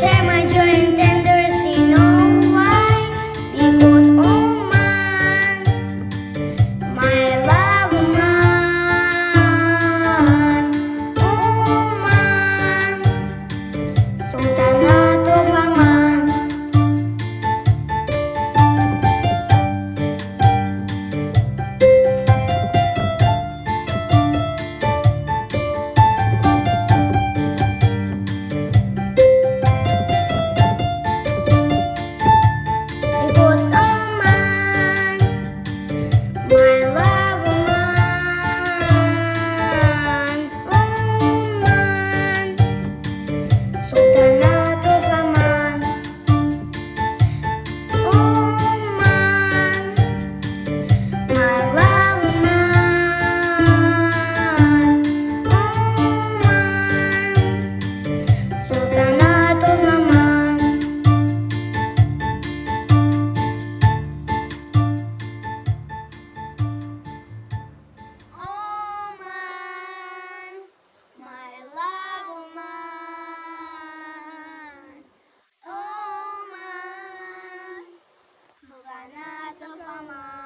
share my joy 的帮忙。